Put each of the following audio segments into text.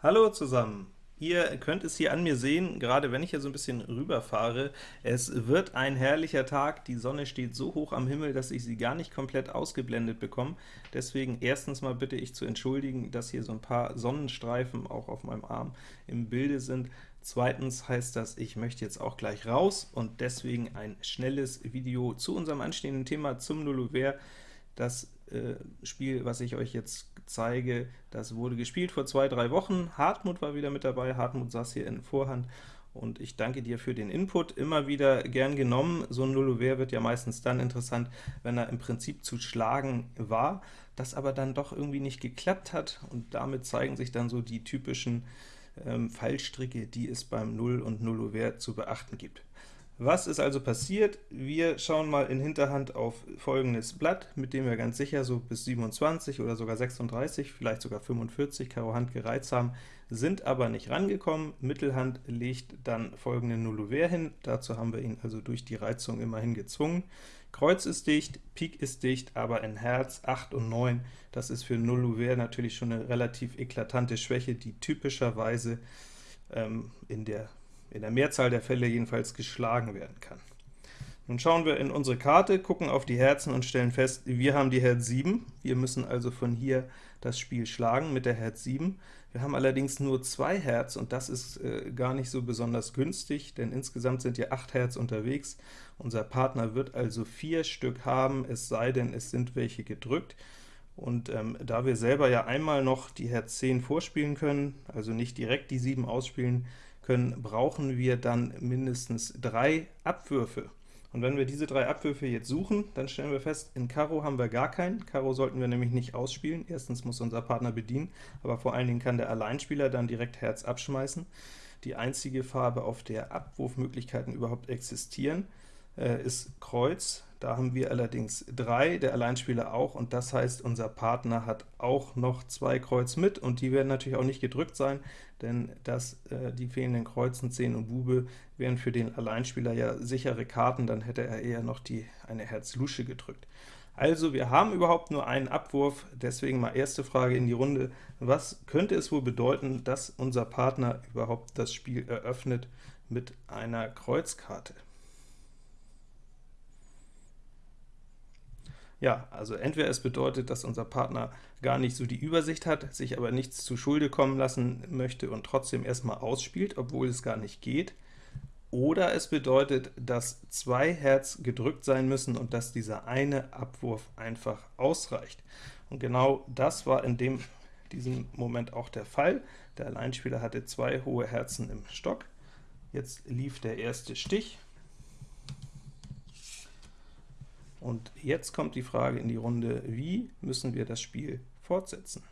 Hallo zusammen! Ihr könnt es hier an mir sehen, gerade wenn ich hier so ein bisschen rüberfahre. Es wird ein herrlicher Tag, die Sonne steht so hoch am Himmel, dass ich sie gar nicht komplett ausgeblendet bekomme. Deswegen erstens mal bitte ich zu entschuldigen, dass hier so ein paar Sonnenstreifen auch auf meinem Arm im Bilde sind. Zweitens heißt das, ich möchte jetzt auch gleich raus und deswegen ein schnelles Video zu unserem anstehenden Thema zum Nullover. Das äh, Spiel, was ich euch jetzt zeige, das wurde gespielt vor zwei, drei Wochen. Hartmut war wieder mit dabei, Hartmut saß hier in Vorhand, und ich danke dir für den Input, immer wieder gern genommen. So ein Nullover wird ja meistens dann interessant, wenn er im Prinzip zu schlagen war, das aber dann doch irgendwie nicht geklappt hat, und damit zeigen sich dann so die typischen ähm, Fallstricke, die es beim Null- und Nullover zu beachten gibt. Was ist also passiert? Wir schauen mal in Hinterhand auf folgendes Blatt, mit dem wir ganz sicher so bis 27 oder sogar 36, vielleicht sogar 45 Karo Hand gereizt haben, sind aber nicht rangekommen. Mittelhand legt dann folgende Nullover hin, dazu haben wir ihn also durch die Reizung immerhin gezwungen. Kreuz ist dicht, Pik ist dicht, aber in Herz 8 und 9, das ist für Nullover natürlich schon eine relativ eklatante Schwäche, die typischerweise ähm, in der in der Mehrzahl der Fälle jedenfalls geschlagen werden kann. Nun schauen wir in unsere Karte, gucken auf die Herzen und stellen fest, wir haben die Herz 7. Wir müssen also von hier das Spiel schlagen mit der Herz 7. Wir haben allerdings nur zwei Herz, und das ist äh, gar nicht so besonders günstig, denn insgesamt sind hier 8 Herz unterwegs. Unser Partner wird also vier Stück haben, es sei denn, es sind welche gedrückt. Und ähm, da wir selber ja einmal noch die Herz 10 vorspielen können, also nicht direkt die 7 ausspielen, können, brauchen wir dann mindestens drei Abwürfe. Und wenn wir diese drei Abwürfe jetzt suchen, dann stellen wir fest, in Karo haben wir gar keinen. Karo sollten wir nämlich nicht ausspielen. Erstens muss unser Partner bedienen, aber vor allen Dingen kann der Alleinspieler dann direkt Herz abschmeißen. Die einzige Farbe, auf der Abwurfmöglichkeiten überhaupt existieren, äh, ist Kreuz. Da haben wir allerdings drei, der Alleinspieler auch, und das heißt, unser Partner hat auch noch zwei Kreuz mit, und die werden natürlich auch nicht gedrückt sein, denn das, äh, die fehlenden Kreuzen 10 und Bube wären für den Alleinspieler ja sichere Karten, dann hätte er eher noch die eine Herz-Lusche gedrückt. Also wir haben überhaupt nur einen Abwurf, deswegen mal erste Frage in die Runde. Was könnte es wohl bedeuten, dass unser Partner überhaupt das Spiel eröffnet mit einer Kreuzkarte? Ja, also entweder es bedeutet, dass unser Partner gar nicht so die Übersicht hat, sich aber nichts zu Schulde kommen lassen möchte und trotzdem erstmal ausspielt, obwohl es gar nicht geht, oder es bedeutet, dass zwei Herz gedrückt sein müssen und dass dieser eine Abwurf einfach ausreicht. Und genau das war in dem, diesem Moment auch der Fall. Der Alleinspieler hatte zwei hohe Herzen im Stock. Jetzt lief der erste Stich, Und jetzt kommt die Frage in die Runde, wie müssen wir das Spiel fortsetzen?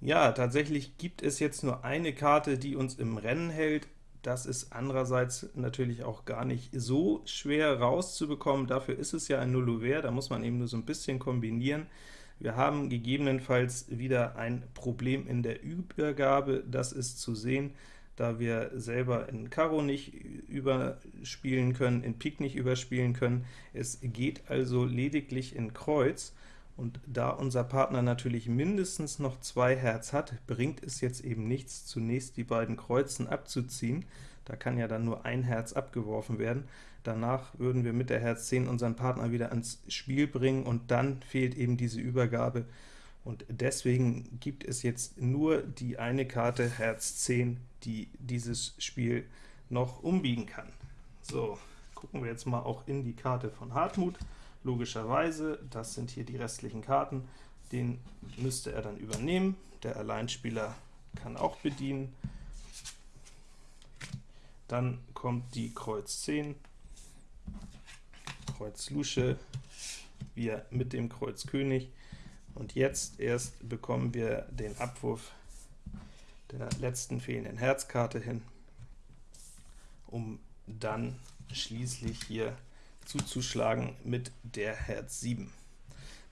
Ja, tatsächlich gibt es jetzt nur eine Karte, die uns im Rennen hält. Das ist andererseits natürlich auch gar nicht so schwer rauszubekommen. Dafür ist es ja ein Nullover, da muss man eben nur so ein bisschen kombinieren. Wir haben gegebenenfalls wieder ein Problem in der Übergabe, das ist zu sehen da wir selber in Karo nicht überspielen können, in Pik nicht überspielen können. Es geht also lediglich in Kreuz, und da unser Partner natürlich mindestens noch zwei Herz hat, bringt es jetzt eben nichts, zunächst die beiden Kreuzen abzuziehen. Da kann ja dann nur ein Herz abgeworfen werden. Danach würden wir mit der Herz 10 unseren Partner wieder ans Spiel bringen, und dann fehlt eben diese Übergabe und deswegen gibt es jetzt nur die eine Karte Herz 10, die dieses Spiel noch umbiegen kann. So, gucken wir jetzt mal auch in die Karte von Hartmut. Logischerweise, das sind hier die restlichen Karten, den müsste er dann übernehmen. Der Alleinspieler kann auch bedienen. Dann kommt die Kreuz 10, Kreuz Lusche, wir mit dem Kreuz König, und jetzt erst bekommen wir den Abwurf der letzten fehlenden Herzkarte hin, um dann schließlich hier zuzuschlagen mit der Herz 7.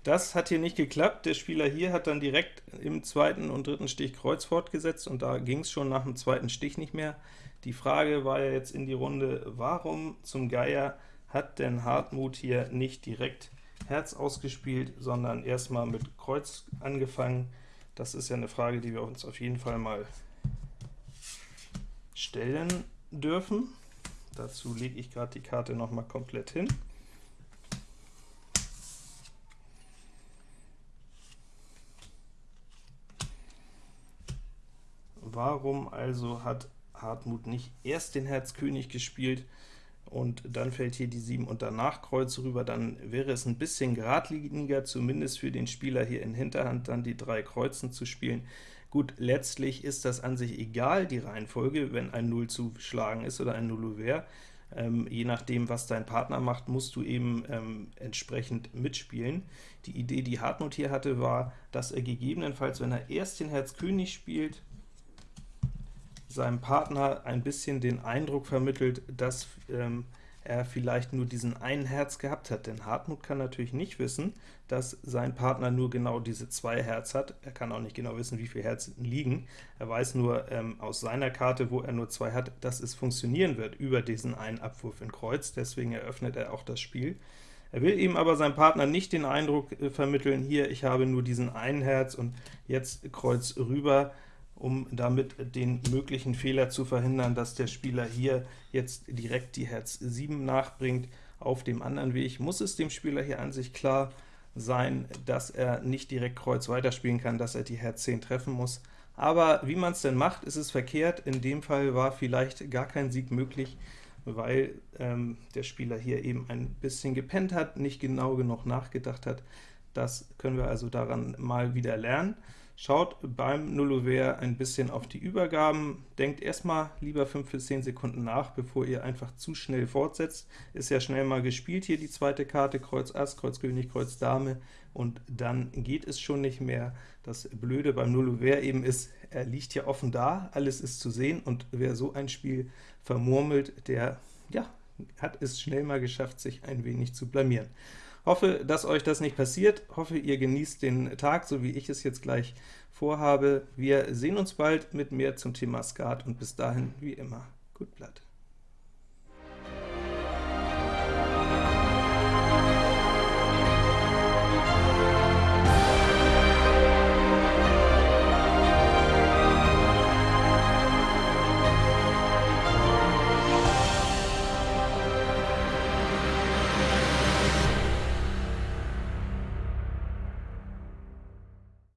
Das hat hier nicht geklappt. Der Spieler hier hat dann direkt im zweiten und dritten Stich Kreuz fortgesetzt, und da ging es schon nach dem zweiten Stich nicht mehr. Die Frage war ja jetzt in die Runde, warum zum Geier hat denn Hartmut hier nicht direkt Herz ausgespielt, sondern erstmal mit Kreuz angefangen. Das ist ja eine Frage, die wir uns auf jeden Fall mal stellen dürfen. Dazu lege ich gerade die Karte noch mal komplett hin. Warum also hat Hartmut nicht erst den Herz König gespielt und dann fällt hier die 7 und danach Kreuz rüber, dann wäre es ein bisschen geradliniger, zumindest für den Spieler hier in Hinterhand dann die drei Kreuzen zu spielen. Gut, letztlich ist das an sich egal, die Reihenfolge, wenn ein 0 zu schlagen ist oder ein Nullouvert. Ähm, je nachdem, was dein Partner macht, musst du eben ähm, entsprechend mitspielen. Die Idee, die Hartmut hier hatte, war, dass er gegebenenfalls, wenn er erst den Herz König spielt, seinem Partner ein bisschen den Eindruck vermittelt, dass ähm, er vielleicht nur diesen einen Herz gehabt hat, denn Hartmut kann natürlich nicht wissen, dass sein Partner nur genau diese zwei Herz hat. Er kann auch nicht genau wissen, wie viele Herzen liegen. Er weiß nur ähm, aus seiner Karte, wo er nur zwei hat, dass es funktionieren wird über diesen einen Abwurf in Kreuz, deswegen eröffnet er auch das Spiel. Er will ihm aber seinem Partner nicht den Eindruck äh, vermitteln, hier, ich habe nur diesen einen Herz und jetzt Kreuz rüber, um damit den möglichen Fehler zu verhindern, dass der Spieler hier jetzt direkt die Herz 7 nachbringt. Auf dem anderen Weg muss es dem Spieler hier an sich klar sein, dass er nicht direkt Kreuz weiterspielen kann, dass er die Herz 10 treffen muss. Aber wie man es denn macht, ist es verkehrt. In dem Fall war vielleicht gar kein Sieg möglich, weil ähm, der Spieler hier eben ein bisschen gepennt hat, nicht genau genug nachgedacht hat. Das können wir also daran mal wieder lernen. Schaut beim Nullouvert ein bisschen auf die Übergaben, denkt erstmal lieber 5 bis 10 Sekunden nach, bevor ihr einfach zu schnell fortsetzt. Ist ja schnell mal gespielt hier die zweite Karte, Kreuz Ass, Kreuz König, Kreuz Dame, und dann geht es schon nicht mehr. Das Blöde beim Nullouvert eben ist, er liegt ja offen da, alles ist zu sehen, und wer so ein Spiel vermurmelt, der ja, hat es schnell mal geschafft, sich ein wenig zu blamieren. Hoffe, dass euch das nicht passiert, hoffe, ihr genießt den Tag, so wie ich es jetzt gleich vorhabe. Wir sehen uns bald mit mehr zum Thema Skat, und bis dahin, wie immer, gut Blatt.